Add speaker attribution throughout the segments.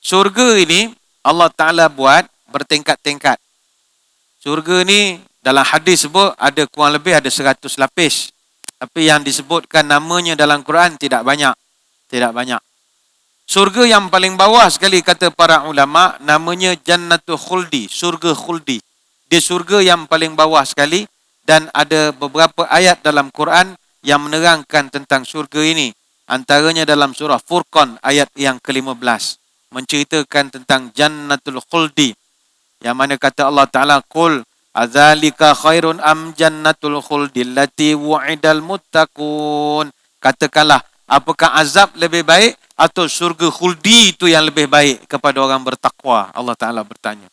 Speaker 1: Surga ini Allah Ta'ala buat bertingkat-tingkat. Surga ni dalam hadis sebut ada kurang lebih ada seratus lapis. Tapi yang disebutkan namanya dalam Quran tidak banyak. Tidak banyak. Surga yang paling bawah sekali kata para ulama namanya Jannatul Khuldi, surga Khuldi. Dia surga yang paling bawah sekali dan ada beberapa ayat dalam Quran yang menerangkan tentang surga ini. Antaranya dalam surah Furqan ayat yang ke-15 menceritakan tentang Jannatul Khuldi. Yang mana kata Allah Taala qul azalika khairun am jannatul khuldi allati wu'idal muttaqun. Katakanlah apakah azab lebih baik atau surga khuldi itu yang lebih baik kepada orang bertakwa? Allah Taala bertanya.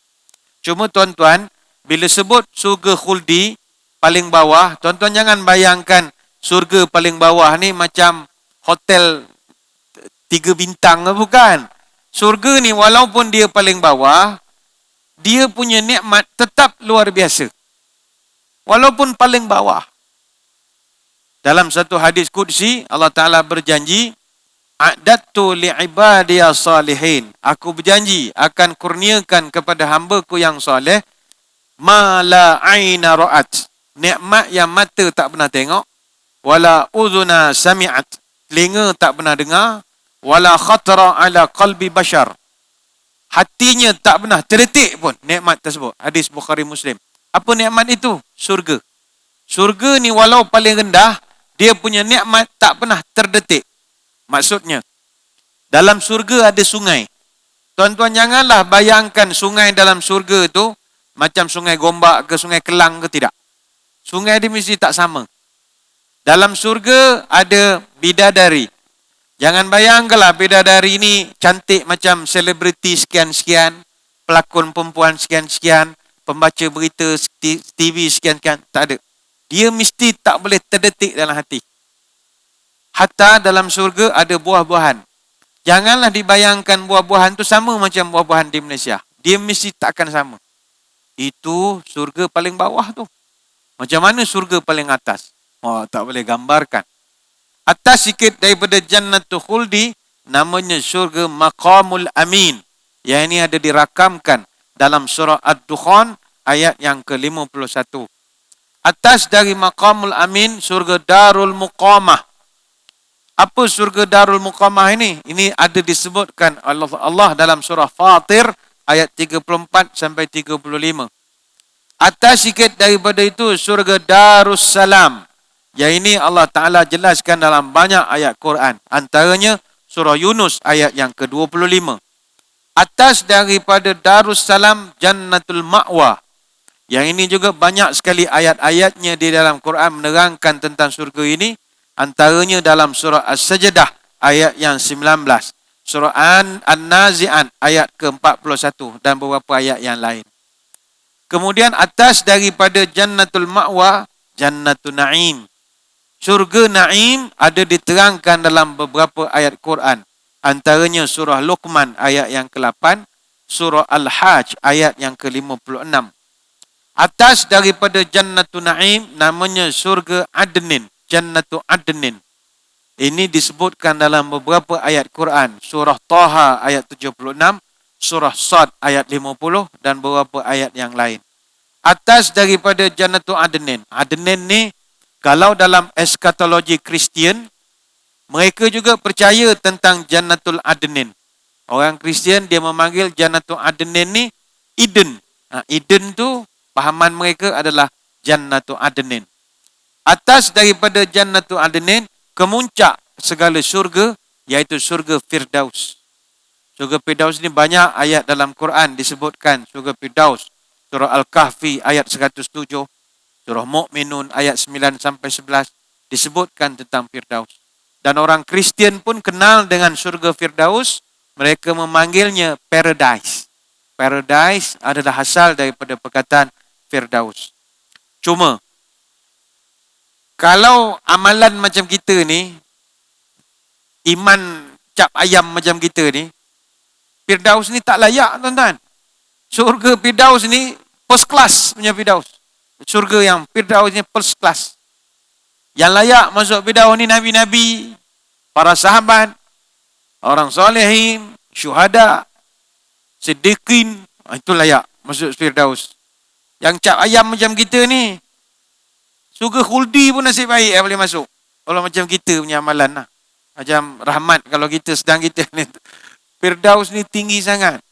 Speaker 1: Cuma tuan-tuan, bila sebut surga khuldi paling bawah, tuan-tuan jangan bayangkan surga paling bawah ni macam hotel tiga bintang bukan. Surga ni walaupun dia paling bawah, dia punya nikmat tetap luar biasa. Walaupun paling bawah. Dalam satu hadis kudsi, Allah Ta'ala berjanji, A'dattu li'ibadiya salihin. Aku berjanji akan kurniakan kepada hambaku yang soleh ma la aina ra'at. Nikmat yang mata tak pernah tengok. Wala uzuna sami'at. Telinga tak pernah dengar. Wala khatra ala qalbi bashar. Hatinya tak pernah terdetik pun nikmat tersebut. Hadis Bukhari Muslim. Apa nikmat itu? Surga. Surga ni walau paling rendah, dia punya nikmat tak pernah terdetik. Maksudnya, dalam surga ada sungai. Tuan-tuan janganlah bayangkan sungai dalam surga itu macam sungai gombak ke sungai kelang ke tidak. Sungai dia mesti tak sama. Dalam surga ada bidadari. Jangan bayangkanlah bidadari ini cantik macam selebriti sekian-sekian, pelakon perempuan sekian-sekian, pembaca berita TV sekian-sekian. Tak ada. Dia mesti tak boleh terdetik dalam hati. Hatta dalam surga ada buah-buahan. Janganlah dibayangkan buah-buahan tu sama macam buah-buahan di Malaysia. Dia mesti tak akan sama. Itu surga paling bawah tu. Macam mana surga paling atas? Oh, tak boleh gambarkan. Atas sikit daripada Jannatul Khuldi, namanya surga Maqamul Amin. Yang ini ada dirakamkan dalam surah Ad-Dukhan ayat yang ke-51. Atas dari Maqamul Amin, surga Darul Muqamah. Apa surga Darul Muqamah ini? Ini ada disebutkan Allah Allah dalam surah Fatir ayat 34 sampai 35. Atas sikit daripada itu surga Darus Salam. Yang ini Allah Taala jelaskan dalam banyak ayat Quran. Antaranya surah Yunus ayat yang ke-25. Atas daripada Darus Salam Jannatul Ma'wa. Yang ini juga banyak sekali ayat-ayatnya di dalam Quran menerangkan tentang surga ini. Antaranya dalam surah As-Sajdah ayat yang 19. Surah An-Nazi'an ayat ke-41 dan beberapa ayat yang lain. Kemudian atas daripada Jannatul Ma'wa, Jannatul Na'im. Surga Na'im ada diterangkan dalam beberapa ayat Quran. Antaranya surah Luqman ayat yang ke-8, surah Al-Hajj ayat yang ke-56. Atas daripada Jannatul Na'im namanya surga Adnin. Jannatu Adnin. Ini disebutkan dalam beberapa ayat Quran. Surah Taha ayat 76, Surah Sad ayat 50 dan beberapa ayat yang lain. Atas daripada Jannatu Adnin. Adnin ni kalau dalam eskatologi Kristian, mereka juga percaya tentang Jannatul Adnin. Orang Kristian dia memanggil Jannatul Adnin ni Eden. Ha, Eden tu pahaman mereka adalah Jannatul Adnin atas daripada Jannatul Adnin kemuncak segala syurga iaitu syurga Firdaus. Syurga Firdaus ni banyak ayat dalam Quran disebutkan syurga Firdaus. Surah Al-Kahfi ayat 107, surah Mu'minun ayat 9 sampai 11 disebutkan tentang Firdaus. Dan orang Kristian pun kenal dengan syurga Firdaus, mereka memanggilnya paradise. Paradise adalah asal daripada perkataan Firdaus. Cuma kalau amalan macam kita ni, iman cap ayam macam kita ni, Firdaus ni tak layak tuan-tuan. Surga Firdaus ni first class punya Firdaus. Surga yang Firdaus ni first class. Yang layak masuk Firdaus ni Nabi-Nabi, para sahabat, orang solehin, syuhada, Siddiqin. Ha, itu layak masuk Firdaus. Yang cap ayam macam kita ni. Suga khuldi pun nasib baik yang boleh masuk. Kalau macam kita punya amalan lah. Macam rahmat kalau kita sedang kita ni. Firdaus ni tinggi sangat.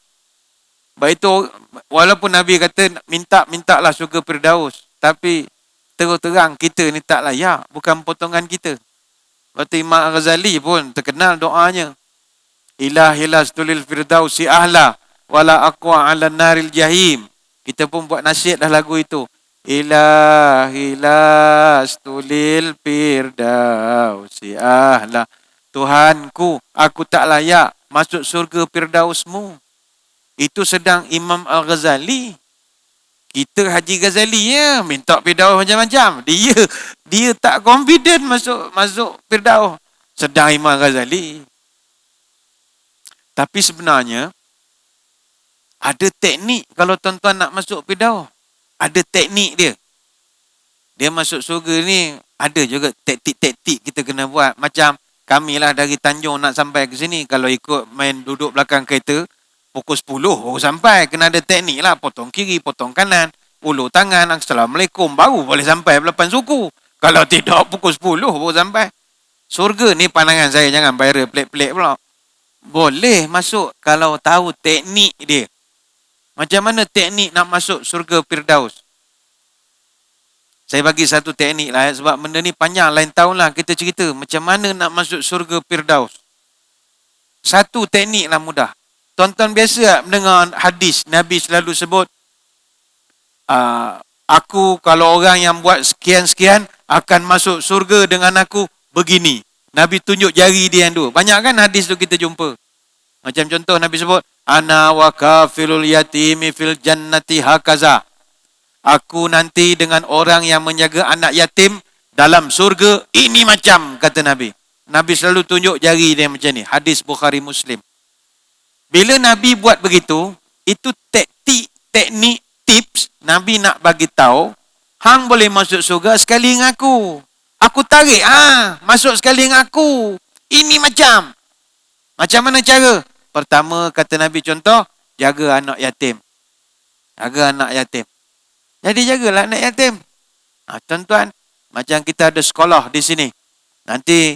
Speaker 1: Baik itu, walaupun Nabi kata minta-minta lah syurga Firdaus. Tapi terus terang kita ni tak layak. Bukan potongan kita. Waktu Imam Ghazali pun terkenal doanya. Ilahilah stulil Firdaus si ahla. Wala aqwa ala naril jahim. Kita pun buat nasihat dah lagu itu. Ilahilah stulil Firdaus si ahla. Tuhanku, aku tak layak masuk surga Firdausmu. Itu sedang Imam Al-Ghazali. Kita Haji Ghazali ya, minta Firdaus macam-macam. Dia dia tak confident masuk masuk Firdaus. Sedang Imam Ghazali. Tapi sebenarnya ada teknik kalau tuan-tuan nak masuk Firdaus. Ada teknik dia. Dia masuk surga ni ada juga taktik-taktik kita kena buat. Macam kami lah dari Tanjung nak sampai ke sini. Kalau ikut main duduk belakang kereta, pukul 10 baru sampai. Kena ada teknik lah. Potong kiri, potong kanan. Ulu tangan, Assalamualaikum. Baru boleh sampai belapan suku. Kalau tidak, pukul 10 baru sampai. Surga ni pandangan saya. Jangan viral pelik-pelik pula. Boleh masuk kalau tahu teknik dia. Macam mana teknik nak masuk surga Firdaus? Saya bagi satu teknik lah sebab benda ni panjang lain tahun lah kita cerita macam mana nak masuk surga Firdaus. Satu teknik lah mudah. Tonton biasa tak mendengar hadis Nabi selalu sebut uh, aku kalau orang yang buat sekian-sekian akan masuk surga dengan aku begini. Nabi tunjuk jari dia yang dua. Banyak kan hadis tu kita jumpa. Macam contoh Nabi sebut ana wa kafilul yatimi fil jannati hakaza aku nanti dengan orang yang menjaga anak yatim dalam surga ini macam kata Nabi. Nabi selalu tunjuk jari dia macam ni. Hadis Bukhari Muslim. Bila Nabi buat begitu, itu teknik, teknik, tips Nabi nak bagi tahu, hang boleh masuk surga sekali dengan aku. Aku tarik ah, masuk sekali dengan aku. Ini macam. Macam mana cara? Pertama kata Nabi contoh, jaga anak yatim. Jaga anak yatim. Jadi jagalah anak yatim. Ha, tuan-tuan, macam kita ada sekolah di sini. Nanti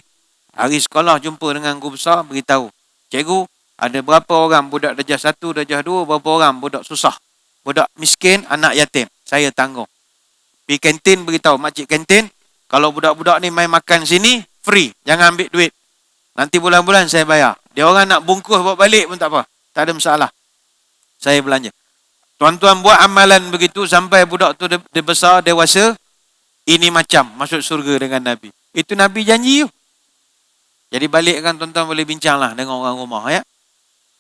Speaker 1: hari sekolah jumpa dengan guru besar, beritahu. Cikgu, ada berapa orang budak darjah satu, darjah dua, berapa orang budak susah. Budak miskin, anak yatim. Saya tanggung. Pergi kantin beritahu, makcik kantin, kalau budak-budak ni main makan sini, free. Jangan ambil duit. Nanti bulan-bulan saya bayar. Dia orang nak bungkus bawa balik pun tak apa. Tak ada masalah. Saya belanja. Tuan-tuan buat amalan begitu sampai budak tu dia, besar, dewasa. Ini macam masuk surga dengan Nabi. Itu Nabi janji. Jadi balik kan tuan-tuan boleh bincang lah dengan orang rumah. ya.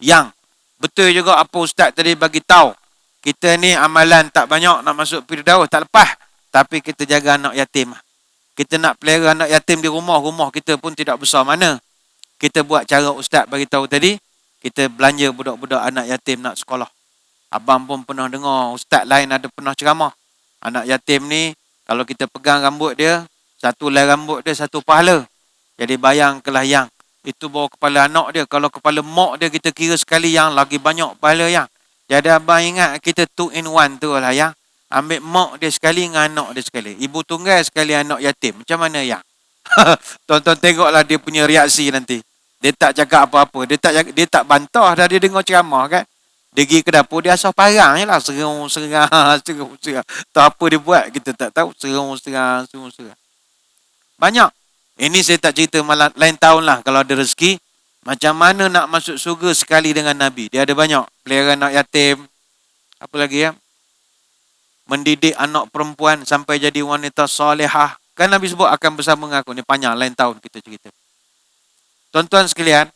Speaker 1: Yang betul juga apa ustaz tadi bagi tahu. Kita ni amalan tak banyak nak masuk Firdaus, tak lepas. Tapi kita jaga anak yatim. Kita nak pelihara anak yatim di rumah, rumah kita pun tidak besar mana. Kita buat cara ustaz bagi tahu tadi, kita belanja budak-budak anak yatim nak sekolah. Abang pun pernah dengar ustaz lain ada pernah ceramah. Anak yatim ni kalau kita pegang rambut dia, satu lai rambut dia satu pahala. Jadi bayang kelah yang itu bawa kepala anak dia. Kalau kepala mak dia kita kira sekali yang lagi banyak pahala yang. Jadi abang ingat kita two in one tu lah yang. Ambil mak dia sekali dengan anak dia sekali. Ibu tunggal sekali anak yatim. Macam mana yang? Tonton tengoklah dia punya reaksi nanti. Dia tak cakap apa-apa. Dia tak dia tak bantah dah dia dengar ceramah kan. Dia pergi ke dapur, dia asal parang je lah. Serung, serang, serung, serang. Tak apa dia buat, kita tak tahu. Serung, serang, serung, serang. Banyak. Ini saya tak cerita malam, lain tahun lah kalau ada rezeki. Macam mana nak masuk surga sekali dengan Nabi. Dia ada banyak. Pelihara anak yatim. Apa lagi ya? Mendidik anak perempuan sampai jadi wanita solehah. Kan Nabi sebut akan bersama dengan aku. Ini panjang, lain tahun kita cerita. Tuan-tuan sekalian,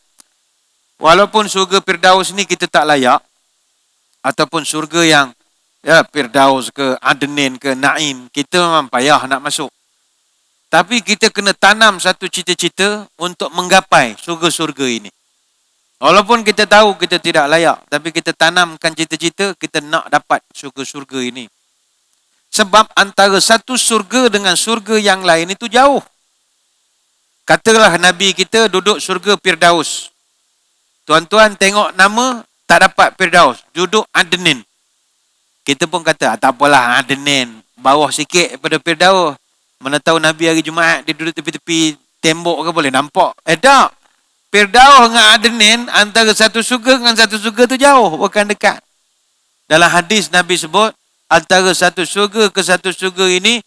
Speaker 1: walaupun surga Firdaus ni kita tak layak, ataupun surga yang ya Firdaus ke Adenin ke Naim kita memang payah nak masuk tapi kita kena tanam satu cita-cita untuk menggapai surga-surga ini walaupun kita tahu kita tidak layak tapi kita tanamkan cita-cita kita nak dapat surga-surga ini sebab antara satu surga dengan surga yang lain itu jauh katalah nabi kita duduk surga Firdaus tuan-tuan tengok nama tak dapat Firdaus. Duduk Adenin. Kita pun kata, ah, tak apalah Adenin. Bawah sikit daripada Firdaus. Mana tahu Nabi hari Jumaat dia duduk tepi-tepi tembok ke boleh nampak. Eh tak. Firdaus dengan Adenin antara satu surga dengan satu surga tu jauh. Bukan dekat. Dalam hadis Nabi sebut, antara satu surga ke satu surga ini,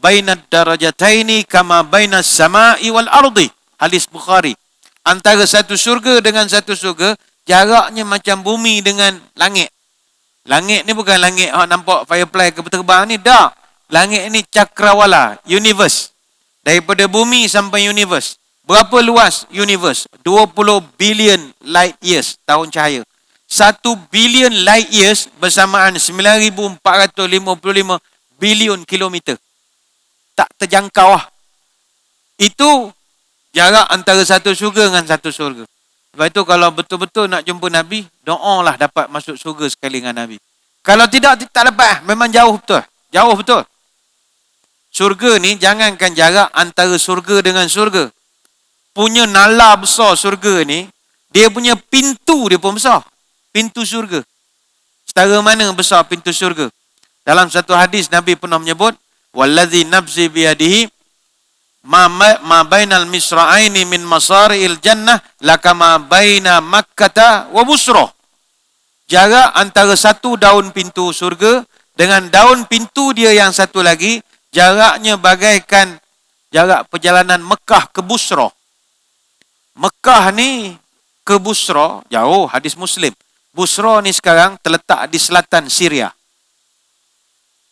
Speaker 1: bainat darajataini kama bainas sama'i wal ardi. Hadis Bukhari. Antara satu surga dengan satu surga, jaraknya macam bumi dengan langit. Langit ni bukan langit oh, nampak firefly ke terbang ni. Tak. Langit ni cakrawala, universe. Daripada bumi sampai universe. Berapa luas universe? 20 billion light years, tahun cahaya. 1 billion light years bersamaan 9,455 bilion kilometer. Tak terjangkau lah. Itu jarak antara satu surga dengan satu surga. Sebab itu kalau betul-betul nak jumpa Nabi, doa lah dapat masuk surga sekali dengan Nabi. Kalau tidak, tak dapat. Memang jauh betul. Jauh betul. Surga ni jangankan jarak antara surga dengan surga. Punya nala besar surga ni, dia punya pintu dia pun besar. Pintu surga. Setara mana besar pintu surga? Dalam satu hadis Nabi pernah menyebut, Wallazi nafsi biyadihi ma, ma bainal misra'aini min masari'il jannah lakama baina makkata wa busroh. Jarak antara satu daun pintu surga dengan daun pintu dia yang satu lagi, jaraknya bagaikan jarak perjalanan Mekah ke Busra. Mekah ni ke Busra, jauh hadis Muslim. Busra ni sekarang terletak di selatan Syria.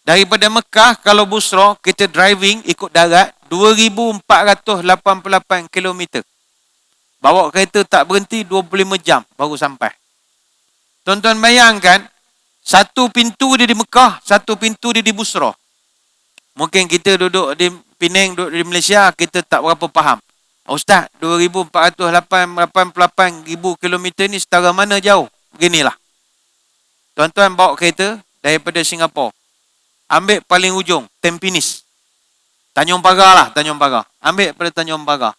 Speaker 1: Daripada Mekah, kalau Busra, kita driving ikut darat 2,488 km. Bawa kereta tak berhenti 25 jam baru sampai. Tuan-tuan bayangkan, satu pintu dia di Mekah, satu pintu dia di Busra. Mungkin kita duduk di Penang, duduk di Malaysia, kita tak berapa faham. Ustaz, 2,488 ribu kilometer ni setara mana jauh? Beginilah. Tuan-tuan bawa kereta daripada Singapura. Ambil paling ujung, Tempinis. Tanjung Pagar lah, Tanjung Pagar. Ambil pada Tanjung Pagar.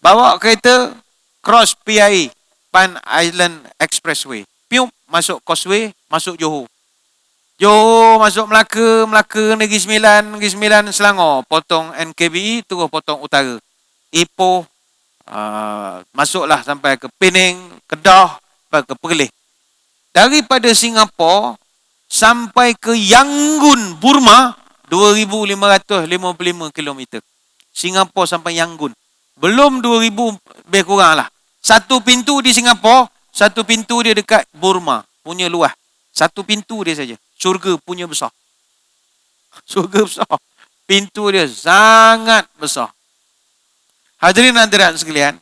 Speaker 1: Bawa kereta, cross PIE, Pan Island Expressway. Pium, masuk Causeway, masuk Johor. Johor masuk Melaka, Melaka Negeri Sembilan, Negeri Sembilan Selangor, potong NKBI terus potong utara. Ipoh uh, masuklah sampai ke Penang, Kedah, sampai ke Perlis. Daripada Singapura sampai ke Yangon, Burma 2555 km. Singapura sampai Yangon. Belum 2000 lebih kurang lah. Satu pintu di Singapura, satu pintu dia dekat Burma. Punya luas. Satu pintu dia saja syurga punya besar. Syurga besar. Pintu dia sangat besar. Hadirin hadirat sekalian,